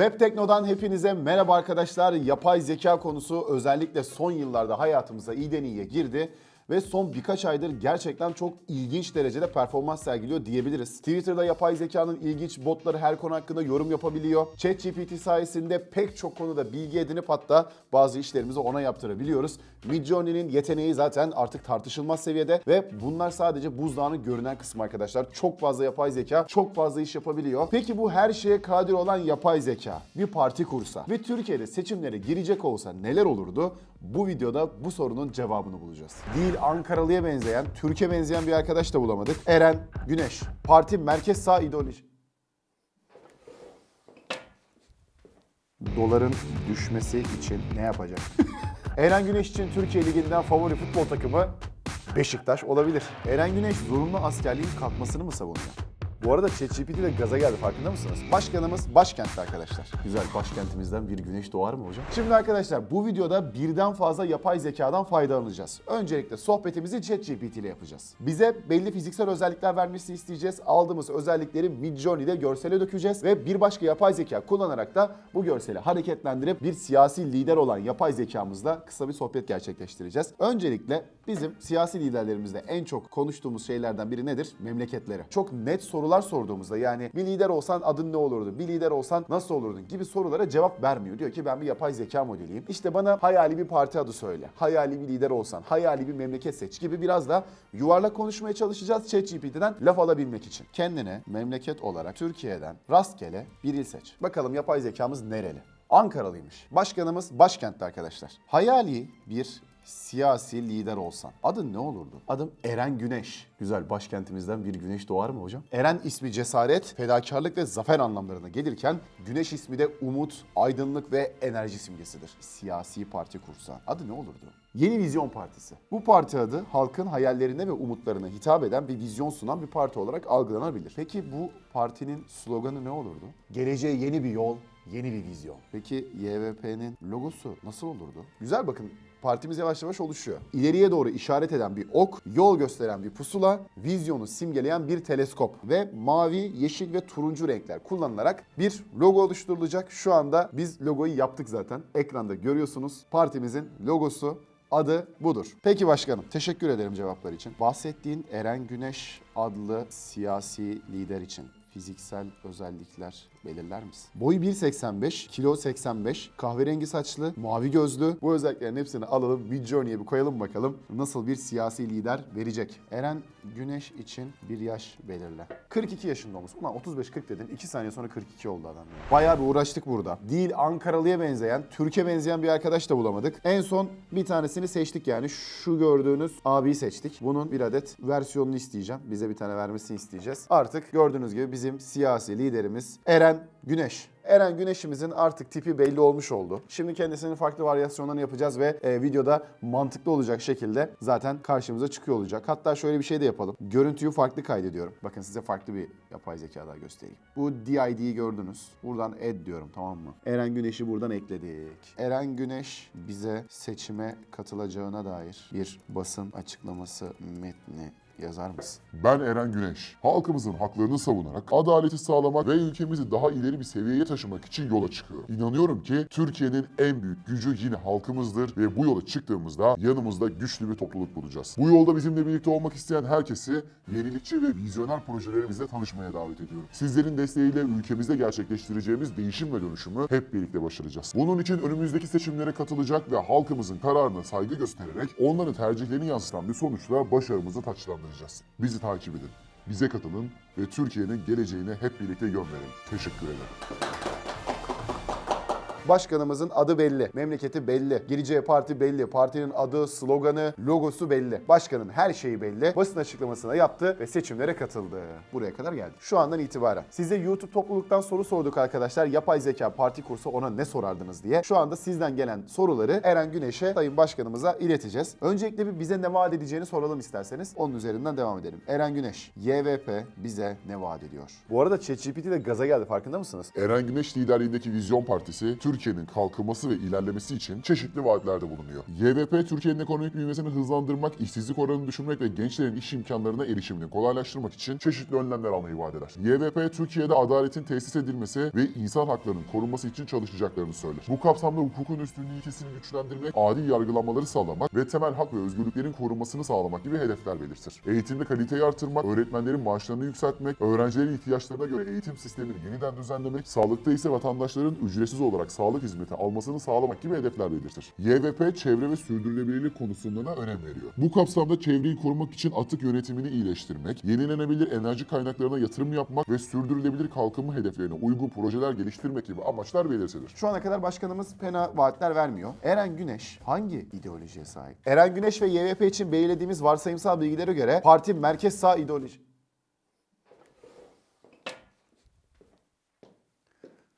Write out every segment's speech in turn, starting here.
Web Tekno'dan hepinize merhaba arkadaşlar. Yapay zeka konusu özellikle son yıllarda hayatımıza iyiden iyiye girdi ve son birkaç aydır gerçekten çok ilginç derecede performans sergiliyor diyebiliriz. Twitter'da yapay zekanın ilginç botları her konu hakkında yorum yapabiliyor. ChatGPT sayesinde pek çok konuda bilgi edinip hatta bazı işlerimizi ona yaptırabiliyoruz. Midjourney'nin yeteneği zaten artık tartışılmaz seviyede ve bunlar sadece buzdağının görünen kısmı arkadaşlar. Çok fazla yapay zeka, çok fazla iş yapabiliyor. Peki bu her şeye kadir olan yapay zeka bir parti kursa ve Türkiye'de seçimlere girecek olsa neler olurdu? Bu videoda bu sorunun cevabını bulacağız. Değil Ankaralı'ya benzeyen, Türkiye benzeyen bir arkadaş da bulamadık. Eren Güneş. Parti merkez sağ ideoloji. Doların düşmesi için ne yapacak? Eren Güneş için Türkiye Ligi'nden favori futbol takımı Beşiktaş olabilir. Eren Güneş zorunlu askerliğin kalkmasını mı savunuyor? Bu arada ChatGPT de gaza geldi farkında mısınız? Başkanımız başkentte arkadaşlar. Güzel başkentimizden bir güneş doğar mı hocam? Şimdi arkadaşlar bu videoda birden fazla yapay zekadan faydalanacağız. Öncelikle sohbetimizi ChatGPT ile yapacağız. Bize belli fiziksel özellikler vermesini isteyeceğiz. Aldığımız özellikleri Midjourney'de görsele dökeceğiz ve bir başka yapay zeka kullanarak da bu görseli hareketlendirip bir siyasi lider olan yapay zekamızla kısa bir sohbet gerçekleştireceğiz. Öncelikle bizim siyasi liderlerimizde en çok konuştuğumuz şeylerden biri nedir? Memleketleri. Çok net sorular sorduğumuzda yani bir lider olsan adın ne olurdu? Bir lider olsan nasıl olurdun? gibi sorulara cevap vermiyor. Diyor ki ben bir yapay zeka modeliyim. İşte bana hayali bir parti adı söyle. Hayali bir lider olsan, hayali bir memleket seç gibi biraz da yuvarlak konuşmaya çalışacağız ChatGPT'den laf alabilmek için. Kendine memleket olarak Türkiye'den rastgele bir il seç. Bakalım yapay zekamız nereli? Ankaralıymış. Başkanımız başkentte arkadaşlar. Hayali bir siyasi lider olsan adın ne olurdu? Adım Eren Güneş. Güzel başkentimizden bir güneş doğar mı hocam? Eren ismi cesaret, fedakarlık ve zafer anlamlarına gelirken Güneş ismi de umut, aydınlık ve enerji simgesidir. Siyasi parti kursa adı ne olurdu? Yeni Vizyon Partisi. Bu parti adı halkın hayallerine ve umutlarına hitap eden bir vizyon sunan bir parti olarak algılanabilir. Peki bu partinin sloganı ne olurdu? Geleceğe yeni bir yol, yeni bir vizyon. Peki YVP'nin logosu nasıl olurdu? Güzel bakın partimiz yavaş yavaş oluşuyor. İleriye doğru işaret eden bir ok, yol gösteren bir pusula, vizyonu simgeleyen bir teleskop ve mavi, yeşil ve turuncu renkler kullanılarak bir logo oluşturulacak. Şu anda biz logoyu yaptık zaten. Ekranda görüyorsunuz. Partimizin logosu Adı budur. Peki başkanım, teşekkür ederim cevaplar için. Bahsettiğin Eren Güneş adlı siyasi lider için fiziksel özellikler belirler misin? Boyu 1.85, kilo 85, kahverengi saçlı, mavi gözlü. Bu özelliklerin hepsini alalım, Midjourney'e bir koyalım bakalım nasıl bir siyasi lider verecek. Eren Güneş için bir yaş belirle. 42 yaşında olmuş. Ulan 35-40 dedin, 2 saniye sonra 42 oldu adam. ya. Bayağı bir uğraştık burada. Değil Ankaralı'ya benzeyen, Türkiye benzeyen bir arkadaş da bulamadık. En son bir tanesini seçtik yani. Şu gördüğünüz abiyi seçtik. Bunun bir adet versiyonunu isteyeceğim. Bize bir tane vermesini isteyeceğiz. Artık gördüğünüz gibi bizim siyasi liderimiz Eren Güneş. Eren Güneş'imizin artık tipi belli olmuş oldu. Şimdi kendisinin farklı varyasyonlarını yapacağız ve e, videoda mantıklı olacak şekilde zaten karşımıza çıkıyor olacak. Hatta şöyle bir şey de yapalım. Görüntüyü farklı kaydediyorum. Bakın size farklı bir yapay zeka daha göstereyim. Bu DID'yi gördünüz. Buradan add diyorum tamam mı? Eren Güneş'i buradan ekledik. Eren Güneş bize seçime katılacağına dair bir basın açıklaması metni yazar mısın? Ben Eren Güneş. Halkımızın haklarını savunarak, adaleti sağlamak ve ülkemizi daha ileri bir seviyeye taşımak için yola çıkıyorum. İnanıyorum ki Türkiye'nin en büyük gücü yine halkımızdır ve bu yola çıktığımızda yanımızda güçlü bir topluluk bulacağız. Bu yolda bizimle birlikte olmak isteyen herkesi yenilikçi ve vizyoner projelerimizle tanışmaya davet ediyorum. Sizlerin desteğiyle ülkemizde gerçekleştireceğimiz değişim ve dönüşümü hep birlikte başaracağız. Bunun için önümüzdeki seçimlere katılacak ve halkımızın kararına saygı göstererek onların tercihlerini yansıtan bir sonuçla başarımızı taçlandıracağız. Bizi takip edin, bize katılın ve Türkiye'nin geleceğine hep birlikte yön verin. Teşekkür ederim. Başkanımızın adı belli, memleketi belli, gireceği parti belli, partinin adı, sloganı, logosu belli. Başkanın her şeyi belli. Basın açıklamasını yaptı ve seçimlere katıldı. Buraya kadar geldi. Şu andan itibaren. Size YouTube topluluktan soru sorduk arkadaşlar. Yapay zeka parti kursa ona ne sorardınız diye. Şu anda sizden gelen soruları Eren Güneş'e, Sayın Başkanımıza ileteceğiz. Öncelikle bir bize ne vaat edeceğini soralım isterseniz. Onun üzerinden devam edelim. Eren Güneş, YVP bize ne vaat ediyor? Bu arada ChatGPT de gaza geldi farkında mısınız? Eren Güneş liderliğindeki Vizyon Partisi, Türkiye Türkiye'nin kalkınması ve ilerlemesi için çeşitli vaatlerde bulunuyor. YVP, Türkiye'nin ekonomik büyümesini hızlandırmak, işsizlik oranını düşürmek ve gençlerin iş imkanlarına erişimini kolaylaştırmak için çeşitli önlemler almayı vaat eder. YVP, Türkiye'de adaletin tesis edilmesi ve insan haklarının korunması için çalışacaklarını söyler. Bu kapsamda hukukun üstünlüğü ilkesini güçlendirmek, adil yargılanmaları sağlamak ve temel hak ve özgürlüklerin korunmasını sağlamak gibi hedefler belirtir. Eğitimde kaliteyi artırmak, öğretmenlerin maaşlarını yükseltmek, öğrencilerin ihtiyaçlarına göre eğitim sistemini yeniden düzenlemek, sağlıkta ise vatandaşların ücretsiz olarak sağlık hizmeti almasını sağlamak gibi hedefler belirtir. YVP, çevre ve sürdürülebilirlik konusunda da önem veriyor. Bu kapsamda çevreyi korumak için atık yönetimini iyileştirmek, yenilenebilir enerji kaynaklarına yatırım yapmak ve sürdürülebilir kalkınma hedeflerine uygun projeler geliştirmek gibi amaçlar belirtilir. Şu ana kadar başkanımız fena vaatler vermiyor. Eren Güneş hangi ideolojiye sahip? Eren Güneş ve YVP için belirlediğimiz varsayımsal bilgilere göre parti merkez sağ ideoloji...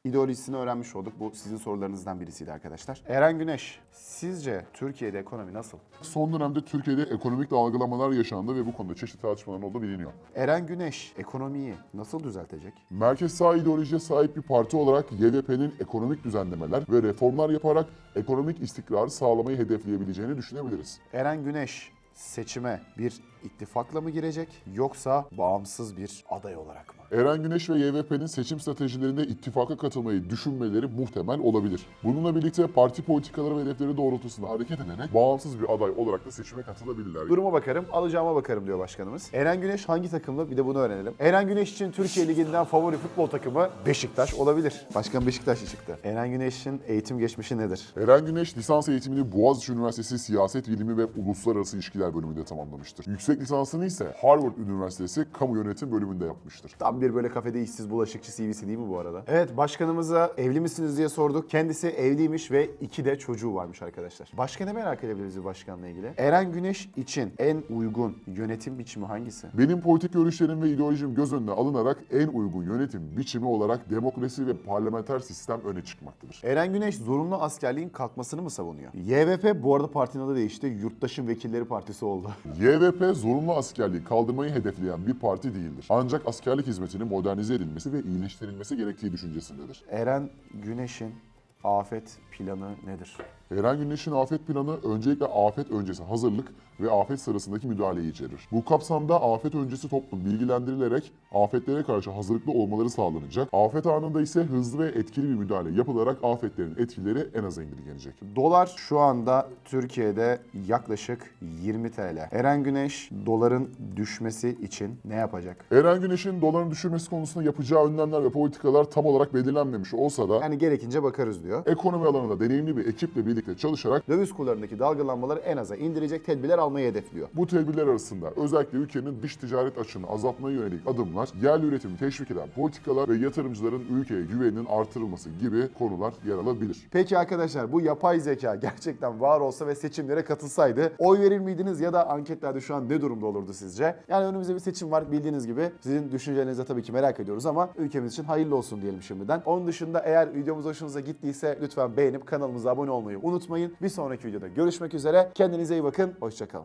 ideolojisini öğrenmiş olduk. Bu sizin sorularınızdan birisiydi arkadaşlar. Eren Güneş, sizce Türkiye'de ekonomi nasıl? Son dönemde Türkiye'de ekonomik dalgalamalar yaşandı ve bu konuda çeşitli tartışmaların olduğu biliniyor. Eren Güneş ekonomiyi nasıl düzeltecek? Merkez sağ ideolojiye sahip bir parti olarak YDP'nin ekonomik düzenlemeler ve reformlar yaparak ekonomik istikrarı sağlamayı hedefleyebileceğini düşünebiliriz. Eren Güneş seçime bir ittifakla mı girecek yoksa bağımsız bir aday olarak mı? Eren Güneş ve YVP'nin seçim stratejilerinde ittifaka katılmayı düşünmeleri muhtemel olabilir. Bununla birlikte parti politikaları ve hedefleri doğrultusunda hareket ederek bağımsız bir aday olarak da seçime katılabilirler. Duruma bakarım, alacağıma bakarım diyor başkanımız. Eren Güneş hangi takımlı? Bir de bunu öğrenelim. Eren Güneş için Türkiye Ligi'nden favori futbol takımı Beşiktaş olabilir. Başkan Beşiktaşlı çıktı. Eren Güneş'in eğitim geçmişi nedir? Eren Güneş lisans eğitimini Boğaziçi Üniversitesi Siyaset Bilimi ve Uluslararası İlişkiler bölümünde tamamlamıştır. Yüksek lisansını ise Harvard Üniversitesi Kamu Yönetim bölümünde yapmıştır. Tam bir böyle kafede işsiz bulaşıkçı CV'si değil mi bu arada? Evet başkanımıza evli misiniz diye sorduk. Kendisi evliymiş ve iki de çocuğu varmış arkadaşlar. Başka ne merak edebiliriz bu başkanla ilgili? Eren Güneş için en uygun yönetim biçimi hangisi? Benim politik görüşlerim ve ideolojim göz önüne alınarak en uygun yönetim biçimi olarak demokrasi ve parlamenter sistem öne çıkmaktadır. Eren Güneş zorunlu askerliğin kalkmasını mı savunuyor? YVP bu arada partinin adı değişti. Yurttaşın Vekilleri Partisi oldu. YVP zorunlu askerliği kaldırmayı hedefleyen bir parti değildir. Ancak askerlik hizmetinin modernize edilmesi ve iyileştirilmesi gerektiği düşüncesindedir. Eren Güneş'in afet planı nedir? Eren Güneş'in afet planı öncelikle afet öncesi hazırlık ve afet sırasındaki müdahaleyi içerir. Bu kapsamda afet öncesi toplum bilgilendirilerek afetlere karşı hazırlıklı olmaları sağlanacak. Afet anında ise hızlı ve etkili bir müdahale yapılarak afetlerin etkileri en aza indirgenecek. Dolar şu anda Türkiye'de yaklaşık 20 TL. Eren Güneş doların düşmesi için ne yapacak? Eren Güneş'in doların düşürmesi konusunda yapacağı önlemler ve politikalar tam olarak belirlenmemiş olsa da Yani gerekince bakarız diyor. ekonomi alanında deneyimli bir ekiple birlikte çalışarak Döviz kurlarındaki dalgalanmaları en aza indirecek tedbirler almayı hedefliyor. bu tedbirler arasında özellikle ülkenin dış ticaret açığını azaltmaya yönelik adımlar, yerli üretimi teşvik eden politikalar ve yatırımcıların ülkeye güveninin artırılması gibi konular yer alabilir. Peki arkadaşlar bu yapay zeka gerçekten var olsa ve seçimlere katılsaydı oy verir miydiniz ya da anketlerde şu an ne durumda olurdu sizce? Yani önümüzde bir seçim var bildiğiniz gibi. Sizin düşüncelerinizi tabii ki merak ediyoruz ama ülkemiz için hayırlı olsun diyelim şimdiden. Onun dışında eğer videomuz hoşunuza gittiyse lütfen beğenip kanalımıza abone olmayı unutmayın. Bir sonraki videoda görüşmek üzere. Kendinize iyi bakın. Hoşçakalın.